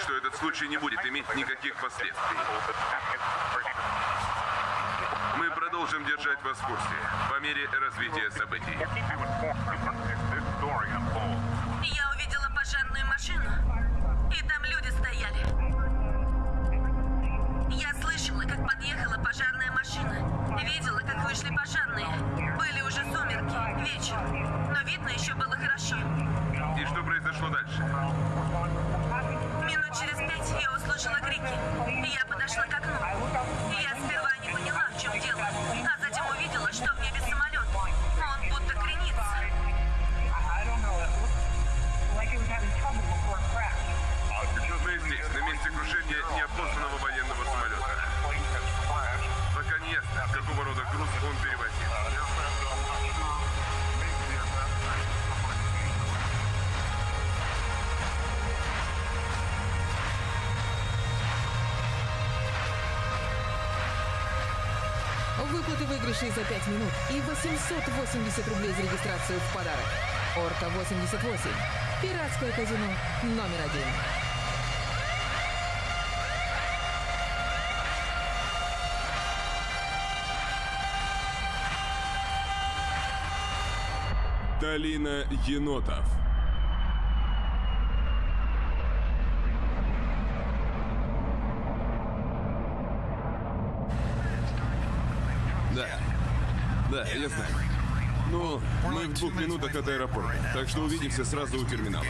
что этот случай не будет иметь никаких последствий. Мы продолжим держать вас в курсе по мере развития событий. Я увидела пожарную машину, и там люди стояли. Я слышала, как подъехала пожарная машина. Видела, как вышли пожарные. Были уже сумерки, вечер. Но видно еще было хорошо. И что произошло дальше? Минут через пять я услышала крики. Я подошла к окну. Я сперва Выигрышей за 5 минут и 880 рублей за регистрацию в подарок. Орка 88. Пиратское казино номер один. Долина енотов. Да. Да, я знаю. Ну, мы в двух минутах от аэропорта, так что увидимся сразу у терминала.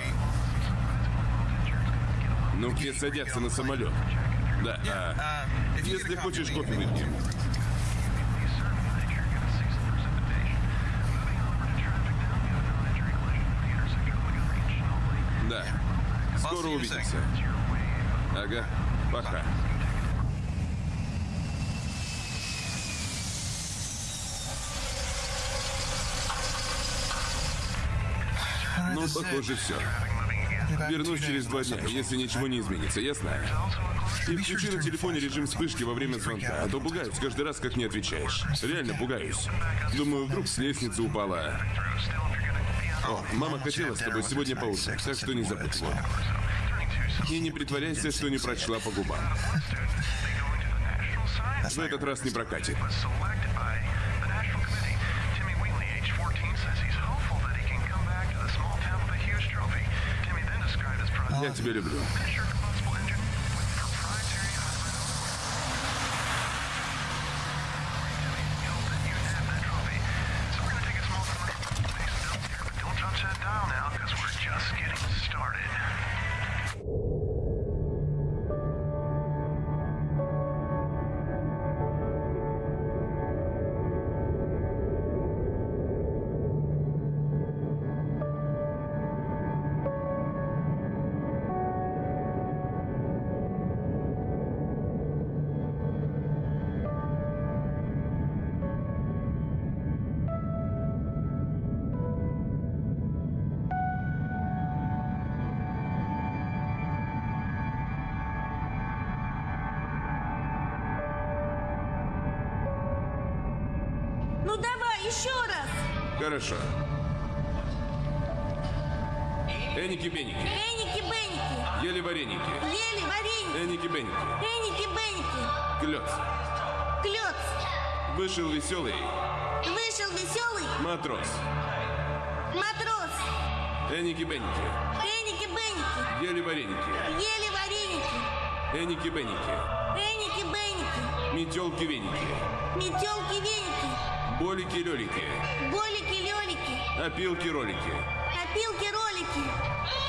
Ну, где садятся на самолет? Да, а, если хочешь, кофе выпьем. Да. Скоро увидимся. Ага, пока. Ну, похоже, все. Вернусь через два дня, если ничего не изменится, ясно? И включи на телефоне режим вспышки во время звонка, а то пугаюсь каждый раз, как не отвечаешь. Реально пугаюсь. Думаю, вдруг с лестницы упала. О, мама хотела с тобой сегодня поужинать, так что не забудь. Вот. И не притворяйся, что не прочла по губам. В этот раз не прокатит. Я тебя люблю. Метелки-веники! болики-лёлики, Болики-лёлики! опилки-ролики. Опилки-ролики!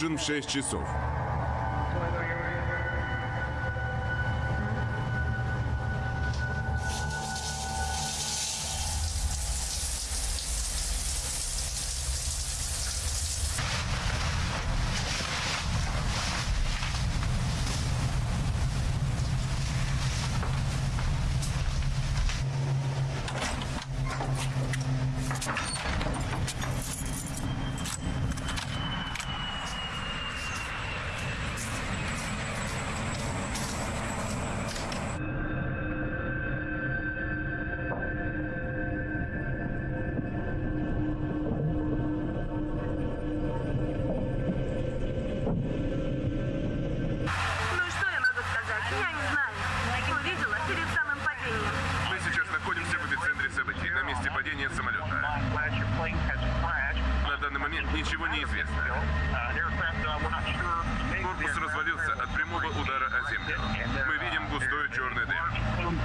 Ужин в 6 часов. Данный момент ничего не известно. Корпус развалился от прямого удара о землю. Мы видим густой черный дым.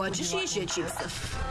Хочешь еще чипсов?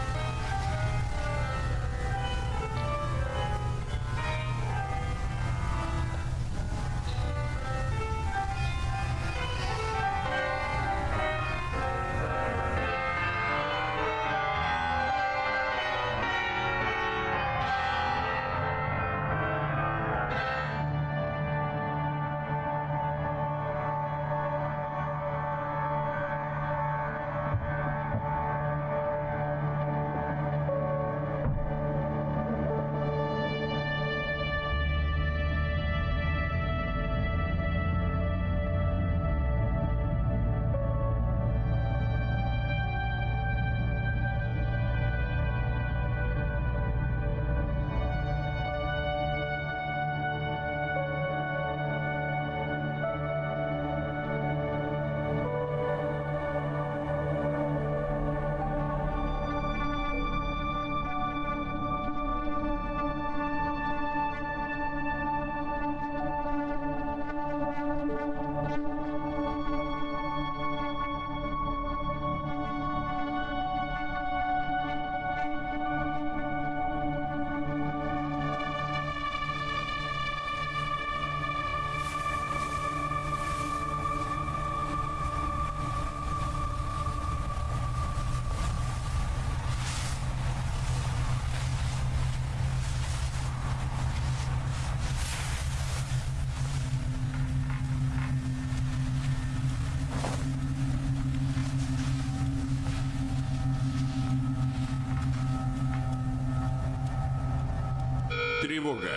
Тревога.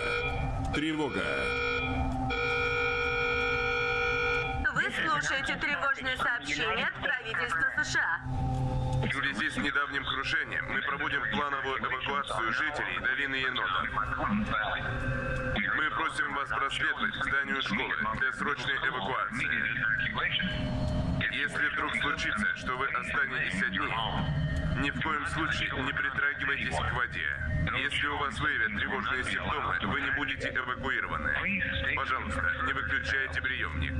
Тревога. Вы слушаете тревожное сообщение от правительства США. В связи с недавним крушением мы проводим плановую эвакуацию жителей долины Енота. Мы просим вас просветлить к зданию школы для срочной эвакуации. Случится, что вы останетесь одни, ни в коем случае не притрагивайтесь к воде. Если у вас выявят тревожные симптомы, вы не будете эвакуированы. Пожалуйста, не выключайте приемник.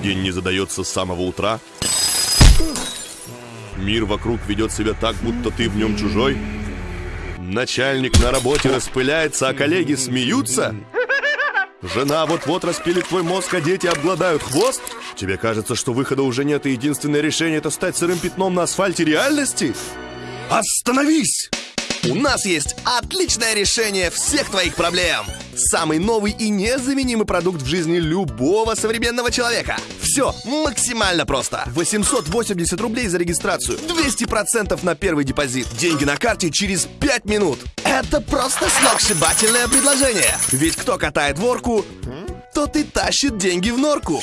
День не задается с самого утра? Мир вокруг ведет себя так, будто ты в нем чужой? Начальник на работе распыляется, а коллеги смеются? Жена вот-вот распилит твой мозг, а дети обгладают хвост? Тебе кажется, что выхода уже нет, и единственное решение это стать сырым пятном на асфальте реальности? Остановись! У нас есть отличное решение всех твоих проблем. Самый новый и незаменимый продукт в жизни любого современного человека. Все максимально просто. 880 рублей за регистрацию, 200% на первый депозит, деньги на карте через 5 минут. Это просто сногсшибательное предложение. Ведь кто катает ворку, тот и тащит деньги в норку.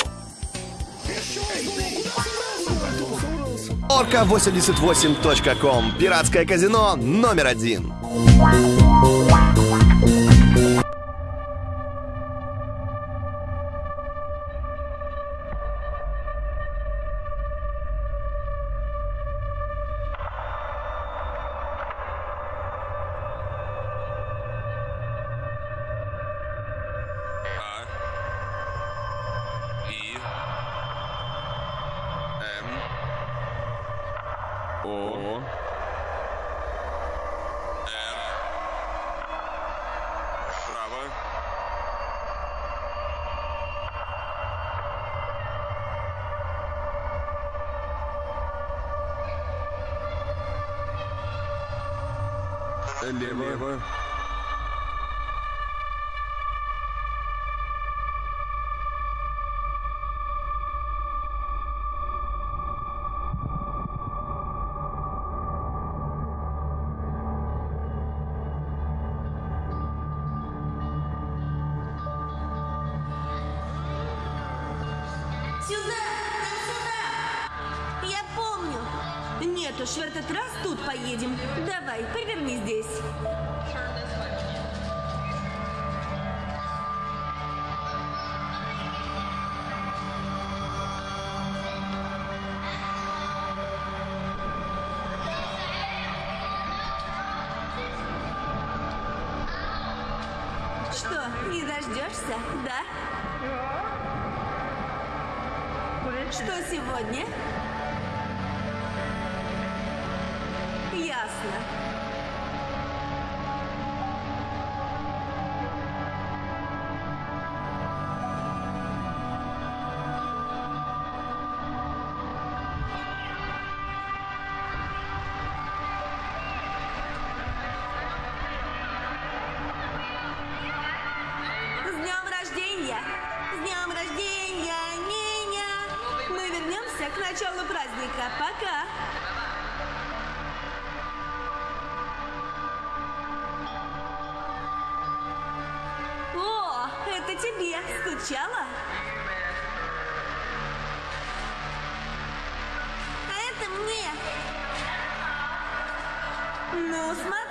Орка88.ком. Пиратское казино номер один. Началу праздника. Пока! О, это тебе. Скучала? А это мне. Ну, смотри.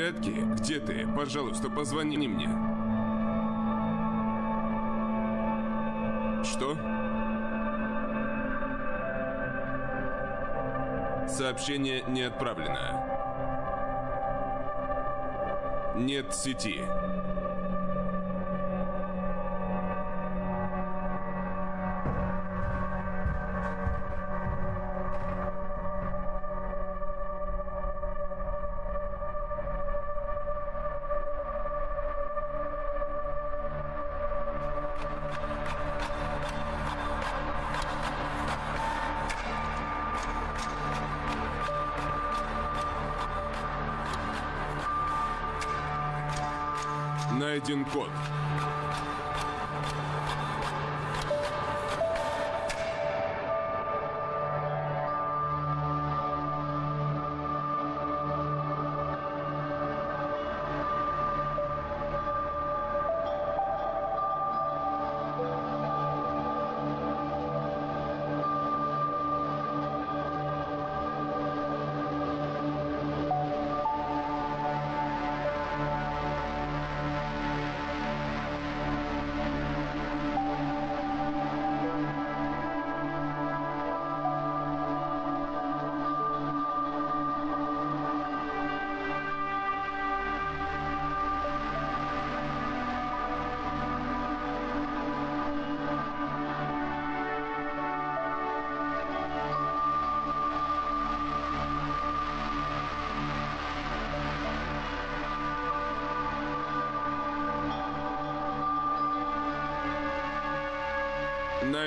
Порядке? Где ты? Пожалуйста, позвони мне. Что? Сообщение не отправлено. Нет сети.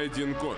Найден код.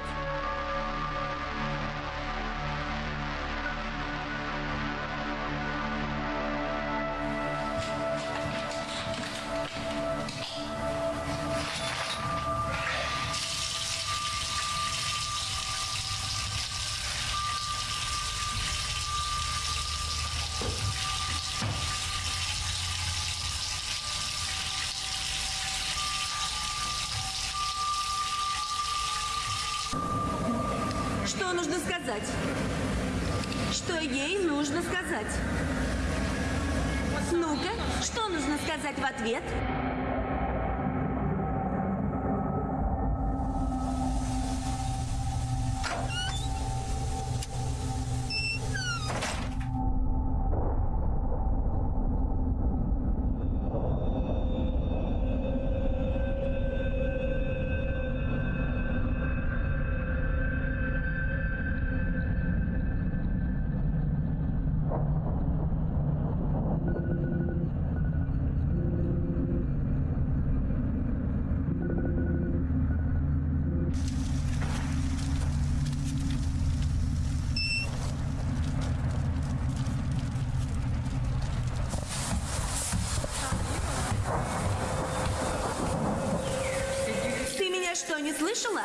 Что, не слышала?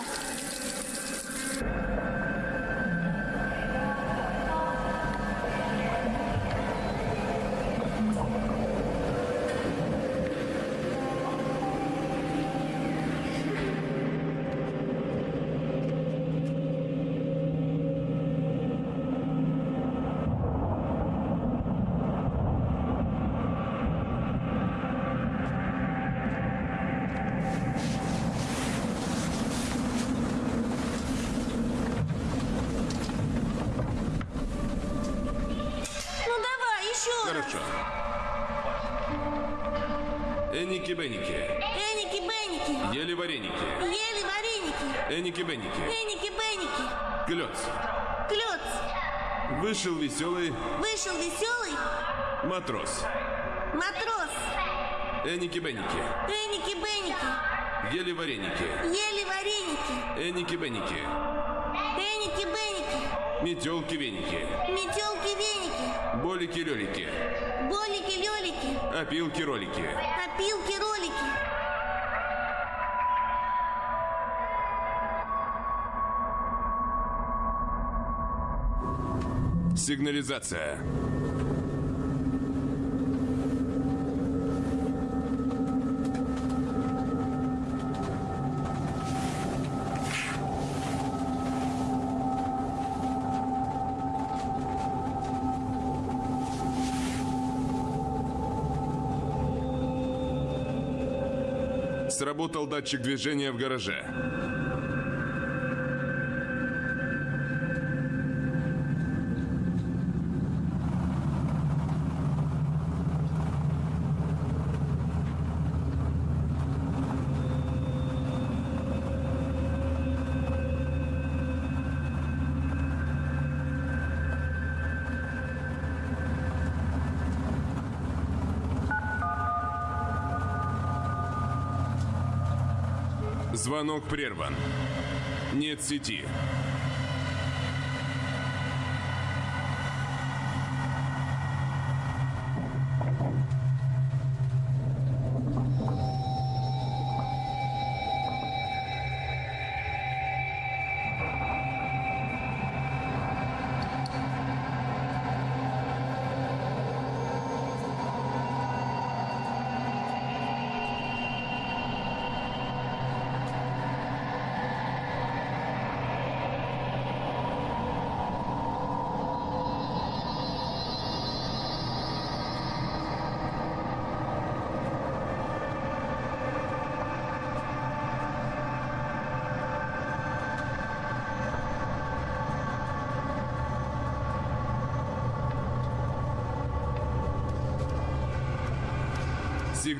Вышел веселый Вышел веселый матрос. матрос. Эники-беники. Эники-беники, Ели вареники. ели вареники, Эники-беники. эники-беники, Метелки-веники. метелки-веники, Болики-лёлики. болики-лелики, Опилки-ролики. опилки-ролики. Сигнализация. Сработал датчик движения в гараже. Звонок прерван. Нет сети.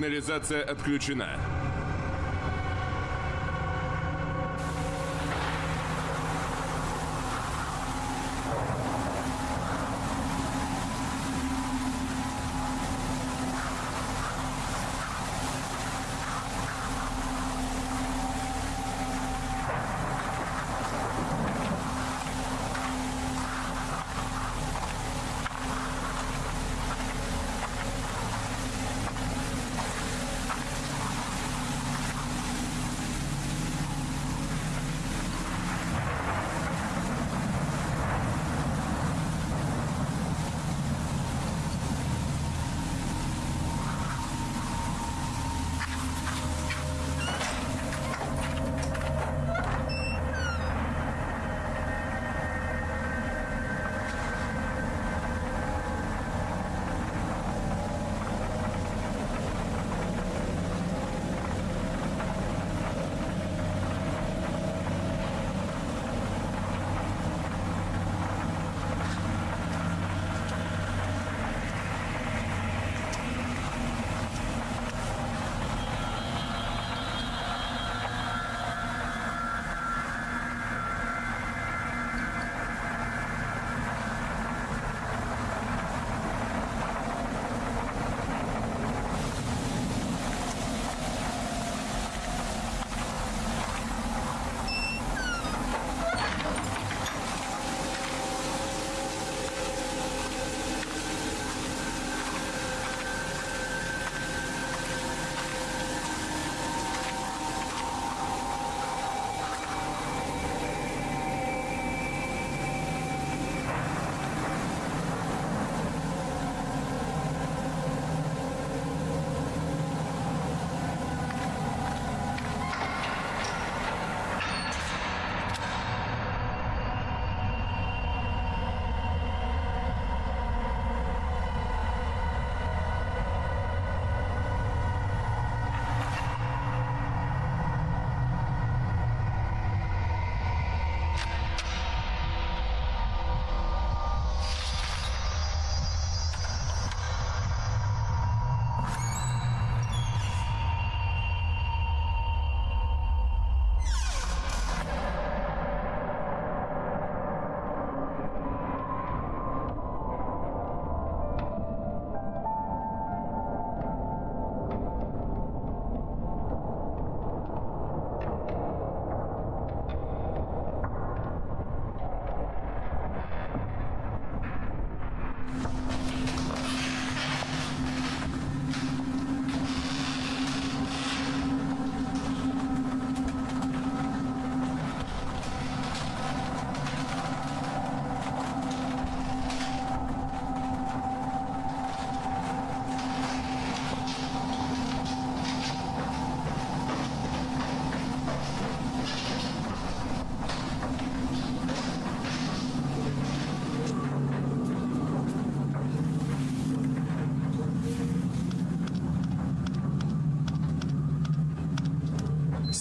Сигнализация отключена.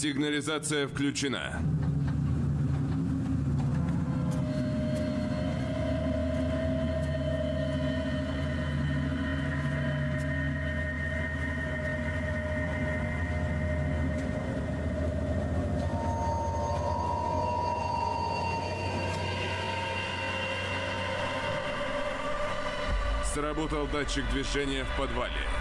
Сигнализация включена. Сработал датчик движения в подвале.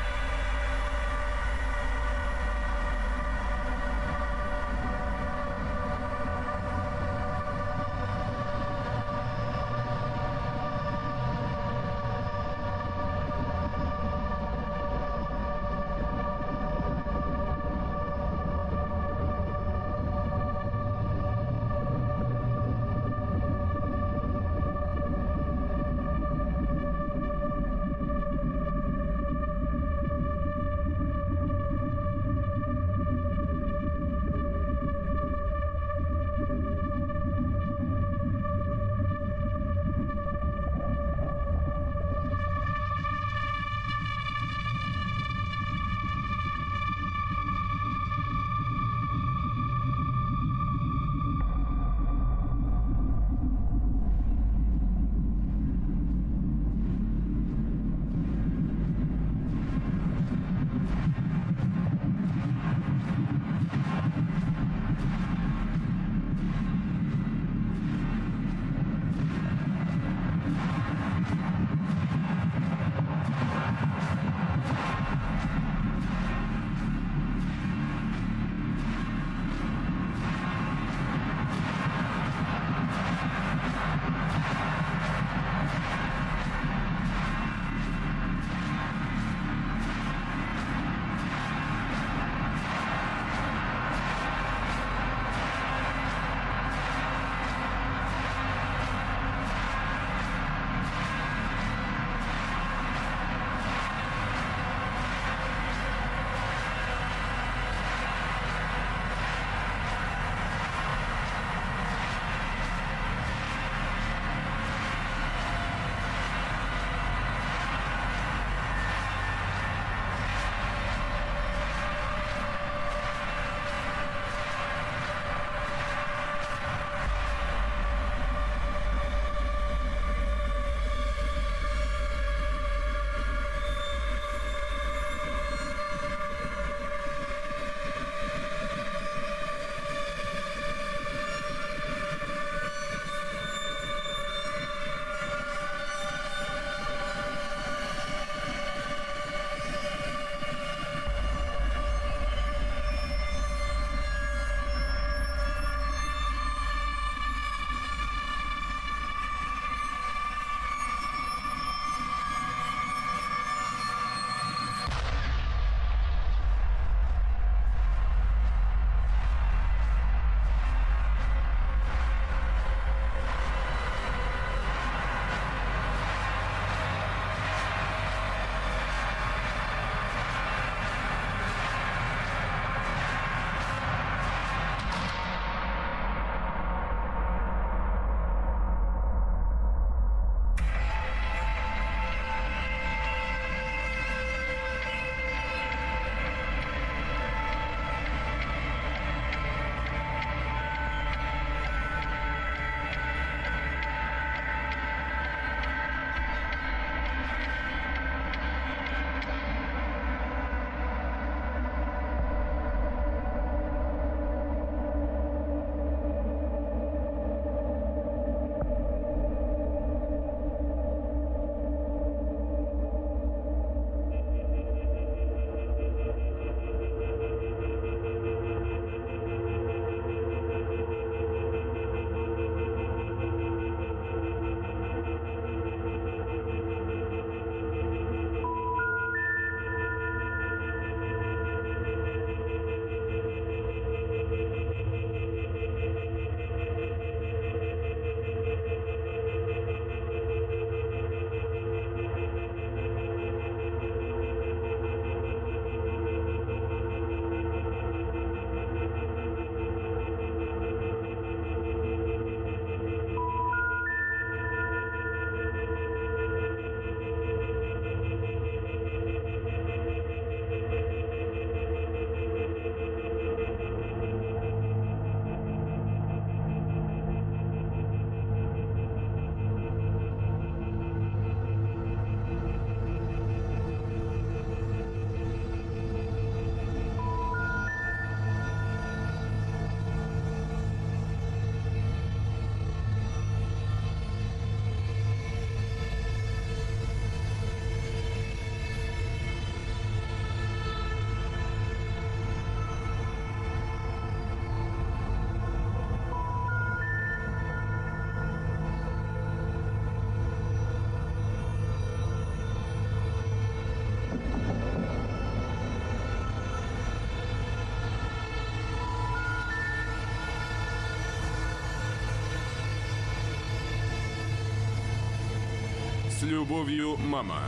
Любовью, мама.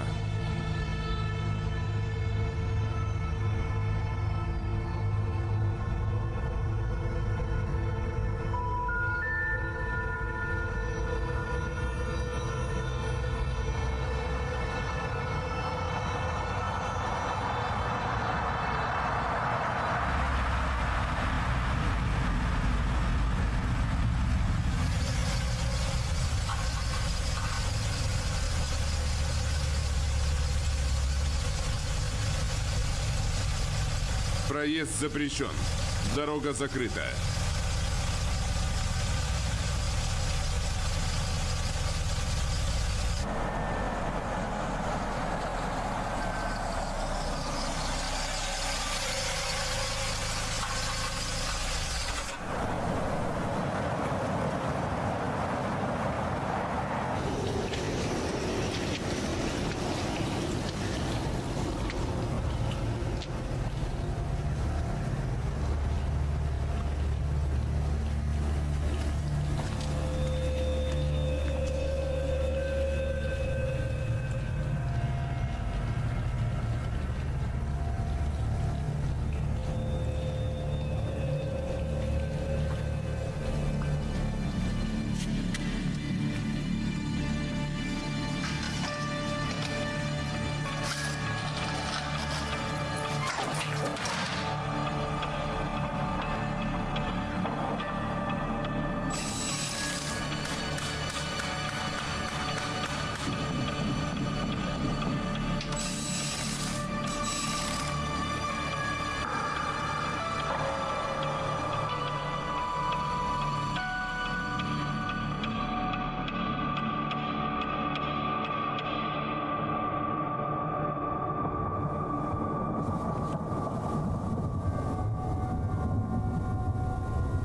Проезд запрещен. Дорога закрыта.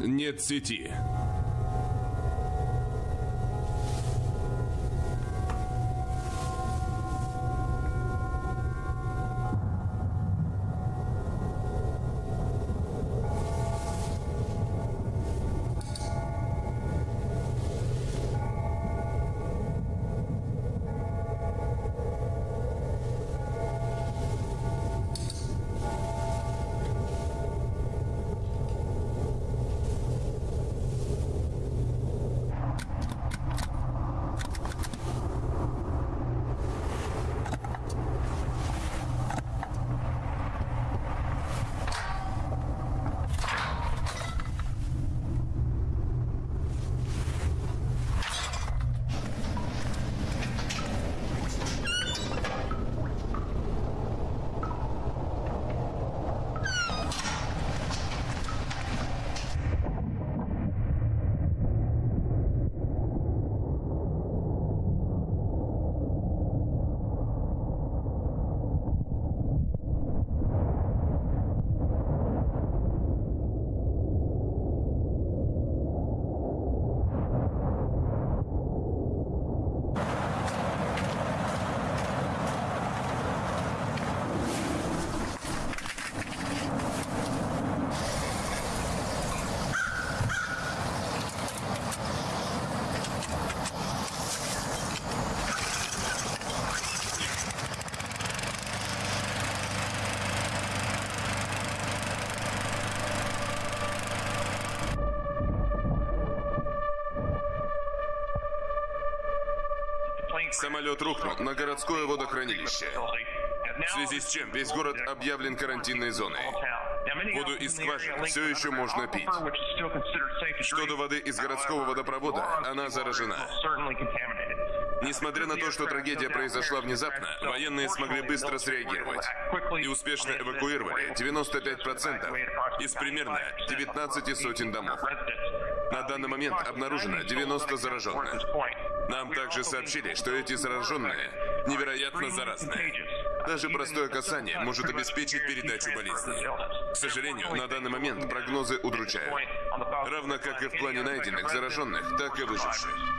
Нет сети. Самолет рухнул на городское водохранилище. В связи с чем весь город объявлен карантинной зоной. Воду из скважин все еще можно пить. Что до воды из городского водопровода, она заражена. Несмотря на то, что трагедия произошла внезапно, военные смогли быстро среагировать и успешно эвакуировали 95% из примерно 19 сотен домов. На данный момент обнаружено 90 зараженных. Нам также сообщили, что эти зараженные невероятно заразные. Даже простое касание может обеспечить передачу болезни. К сожалению, на данный момент прогнозы удручают. Равно как и в плане найденных зараженных, так и выживших.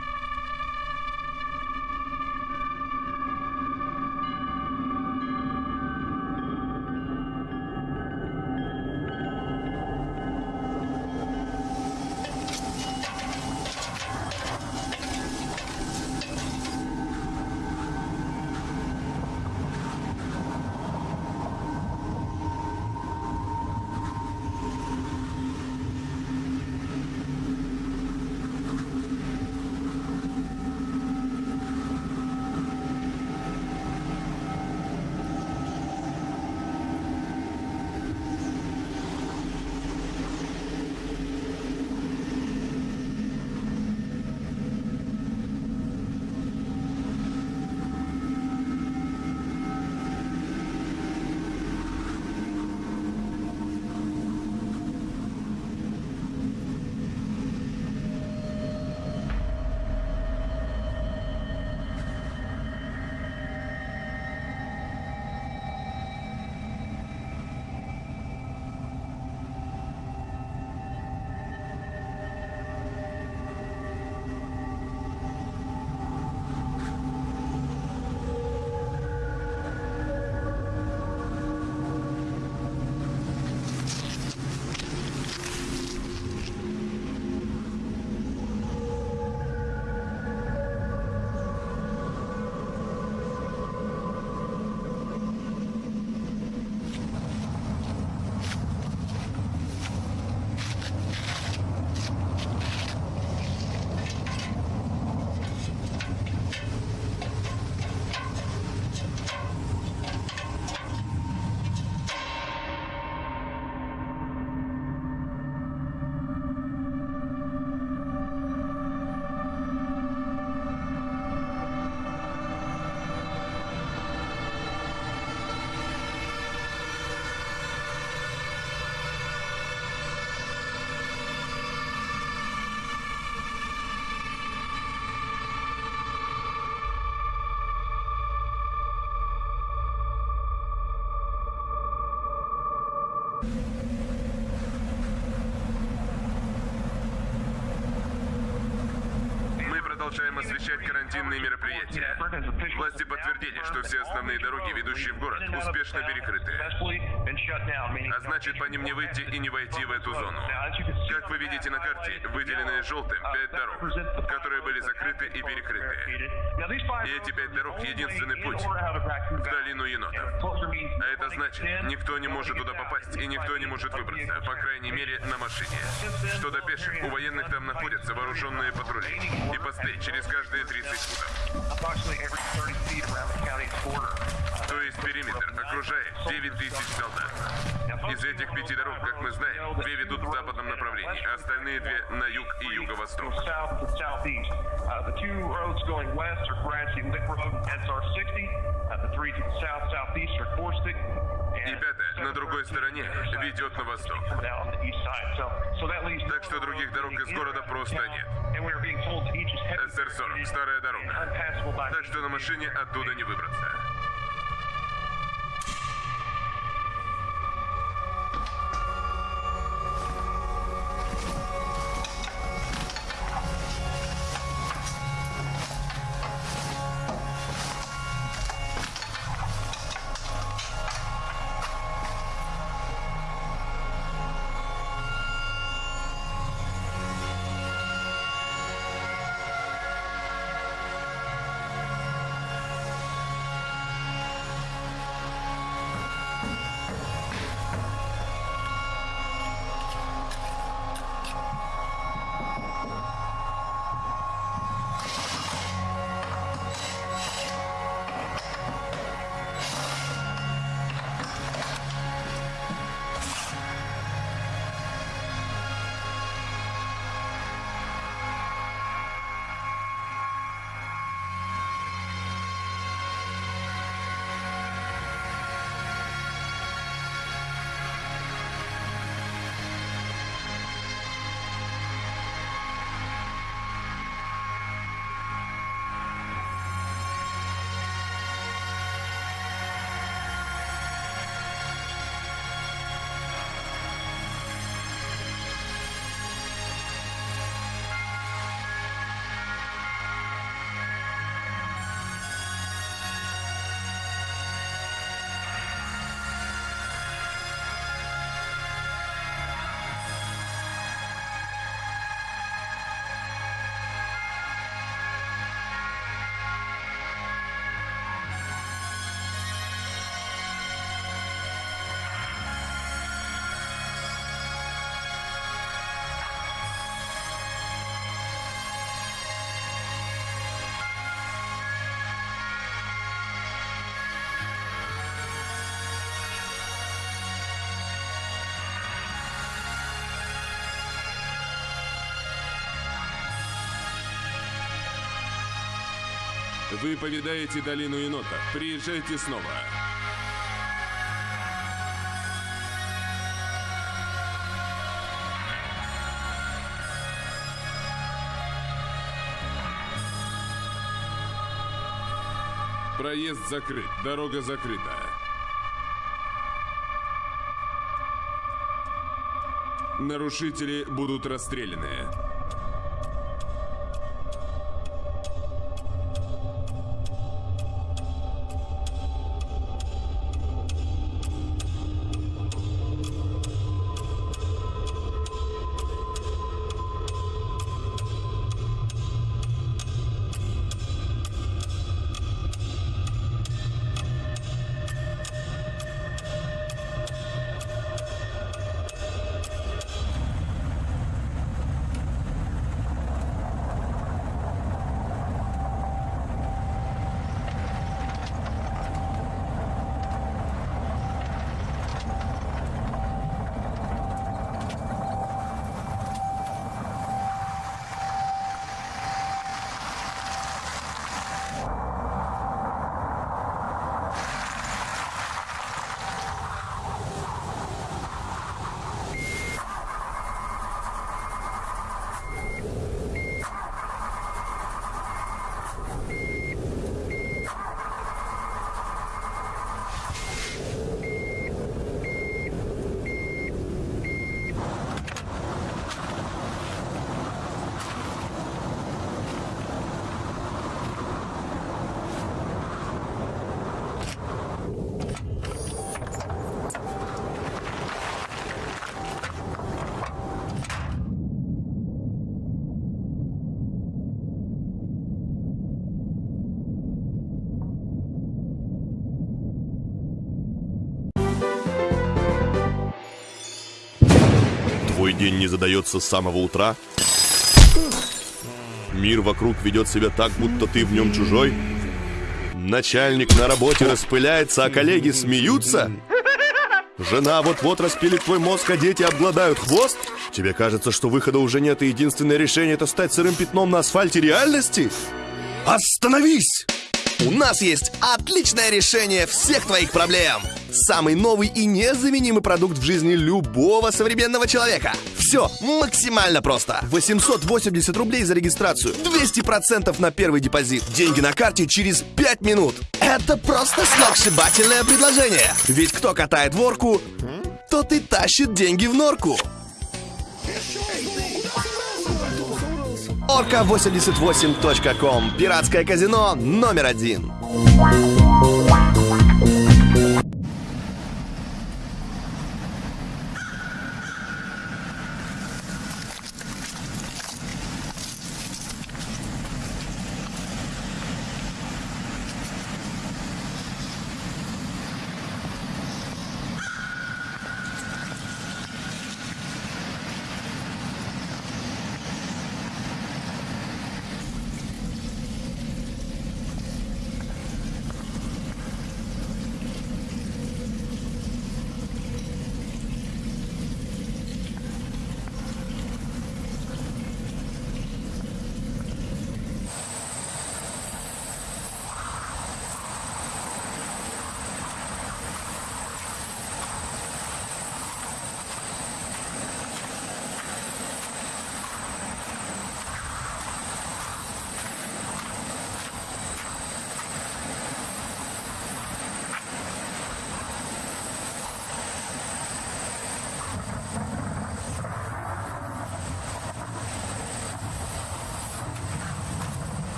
Карантинные мероприятия. Власти подтвердили, что все основные дороги, ведущие в город, успешно перекрыты. А значит, по ним не выйти и не войти в эту зону. Как вы видите на карте, выделенные желтым пять дорог, которые были закрыты и перекрыты. И эти пять дорог — единственный путь в долину енотов. А это значит, никто не может туда попасть и никто не может выбраться, по крайней мере, на машине. Что до пеших, у военных там находятся вооруженные патрули и посты через каждые 30 футов. То есть периметр окружает 9 тысяч солдат. Из этих пяти дорог, как мы знаем, две ведут в западном направлении, а остальные две на юг и юго-восток. south and southeast. The two roads going west are Grassy Lick Road and SR 60. The three to the south southeast are Caustic. И пятая, на другой стороне, ведет на восток. Так что других дорог из города просто нет. And we are being told that each is heavy СР-40, старая дорога. Так что на машине оттуда не выбраться. Вы повидаете долину енотов. Приезжайте снова. Проезд закрыт, дорога закрыта. Нарушители будут расстреляны. Не задается с самого утра? Мир вокруг ведет себя так, будто ты в нем чужой? Начальник на работе распыляется, а коллеги смеются? Жена вот-вот распилит твой мозг, а дети обгладают хвост? Тебе кажется, что выхода уже нет, и единственное решение это стать сырым пятном на асфальте реальности? Остановись! У нас есть отличное решение всех твоих проблем. Самый новый и незаменимый продукт в жизни любого современного человека. Все максимально просто. 880 рублей за регистрацию, 200% на первый депозит, деньги на карте через 5 минут. Это просто сногсшибательное предложение. Ведь кто катает ворку, тот и тащит деньги в норку. Орка88.ком. Пиратское казино номер один.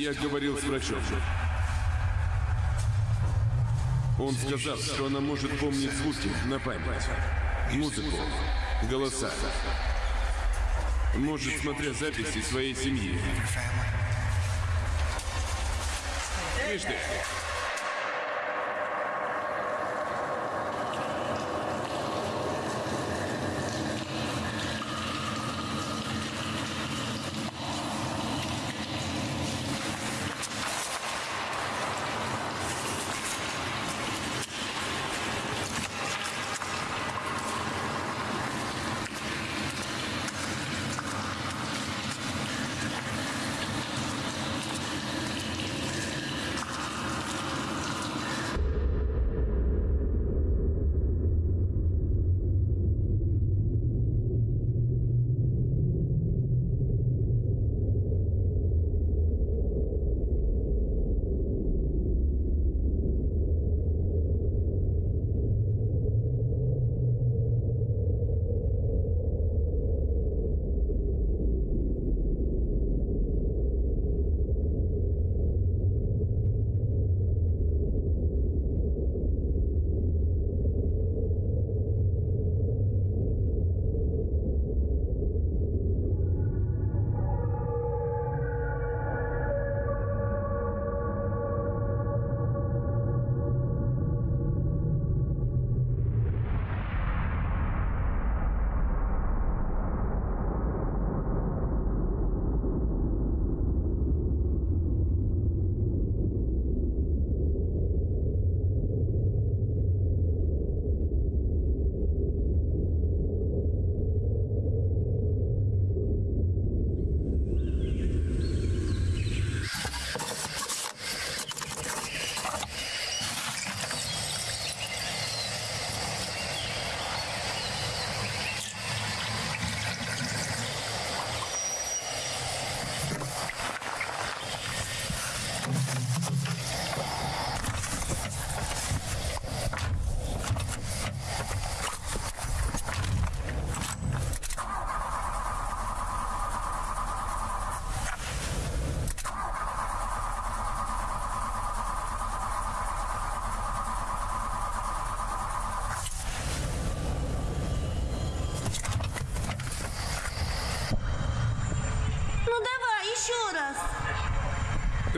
Я говорил с врачом. Он сказал, что она может помнить звуки на память. Музыку, голоса. Может, смотря записи своей семьи. Видишь?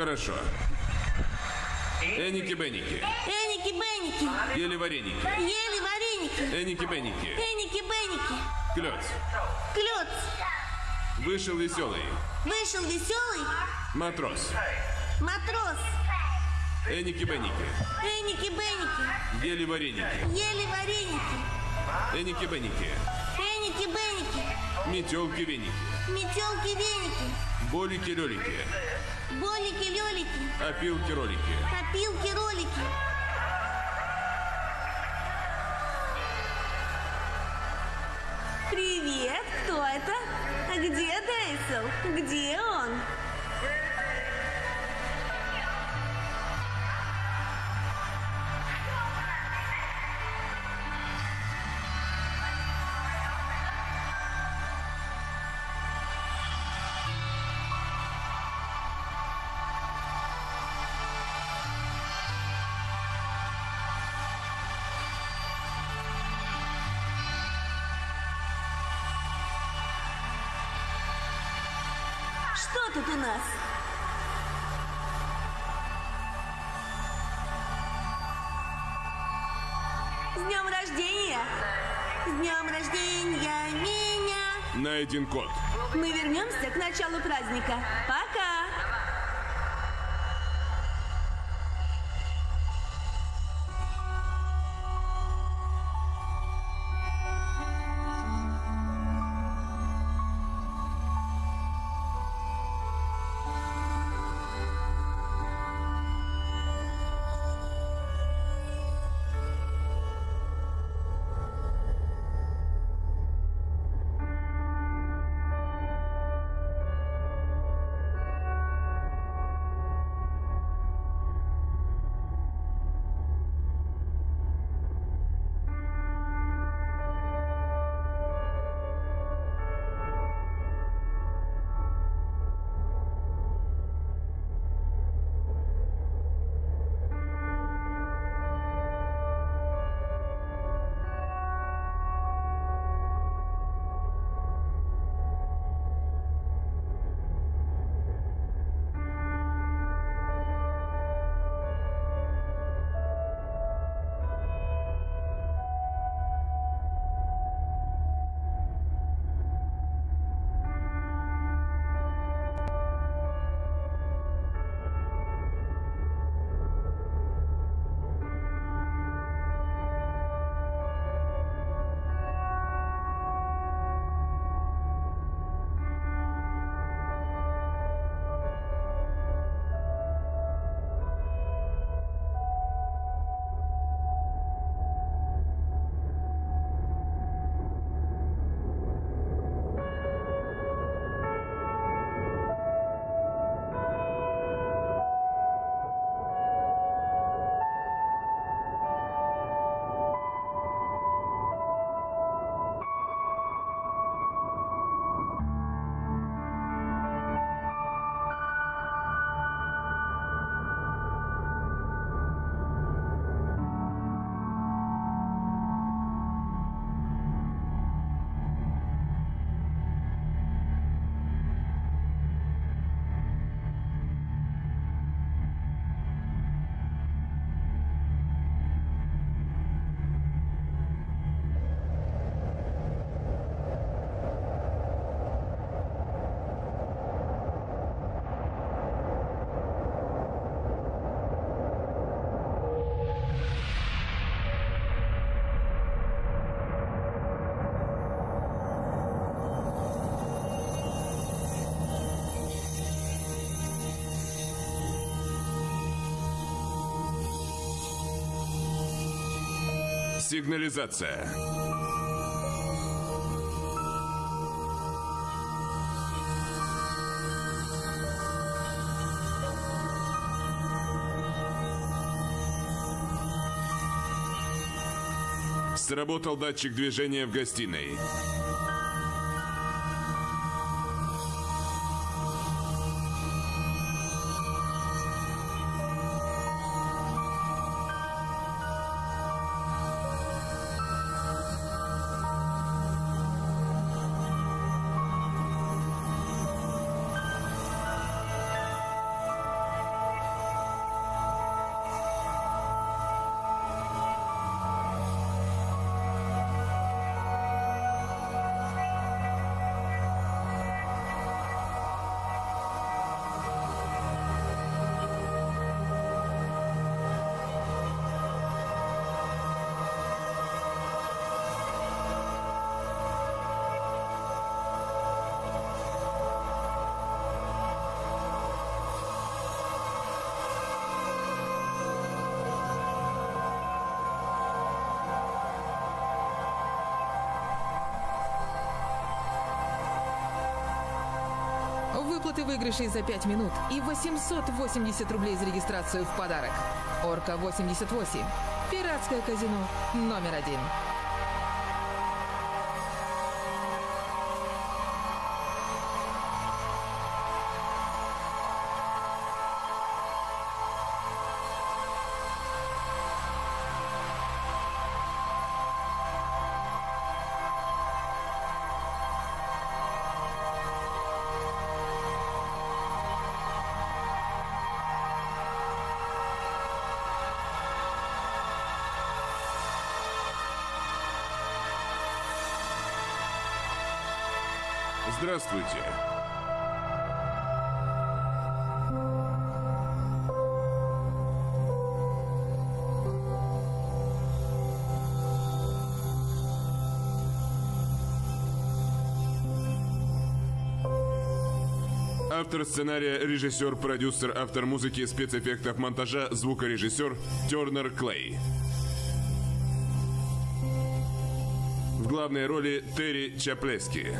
Хорошо. Эники-беники. Эники-беники. Ели вареники. Ели вареники. Эники-беники. Эники-беники. Клёц. Клёц. Вышел веселый. Вышел веселый. Матрос. Матрос. Эники-беники. Эники-беники. Ели вареники. Ели вареники. Эники-беники. Эники-беники. Метелки-веники. Метелки-веники. Болики-лёлики. Болики-лелики. Опилки-ролики. Копилки-ролики. Привет, кто это? А Где Дейсел? Где он? Что тут у нас? С днем рождения! С днем рождения меня! Найден код. Мы вернемся к началу праздника. Пока! Сигнализация. Сработал датчик движения в гостиной. Выигрышей за 5 минут и 880 рублей за регистрацию в подарок. Орка 88. Пиратское казино номер один. Здравствуйте. Автор сценария, режиссер, продюсер, автор музыки, спецэффектов, монтажа, звукорежиссер Тернер Клей. В главной роли Терри Чаплески.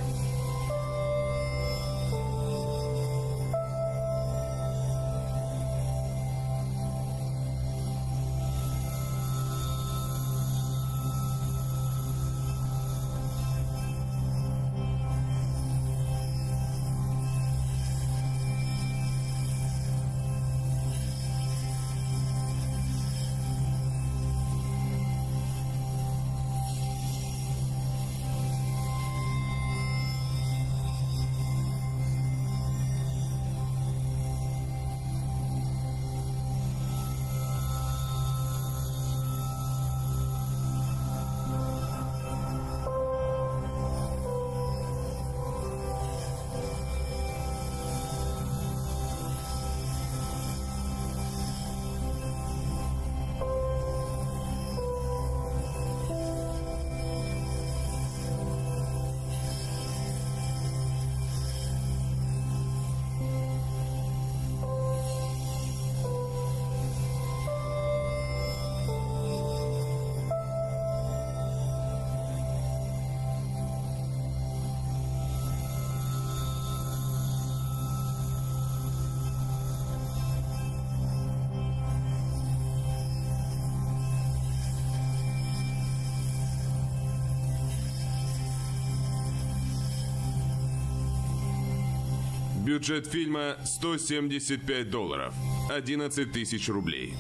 Бюджет фильма 175 долларов. 11 тысяч рублей.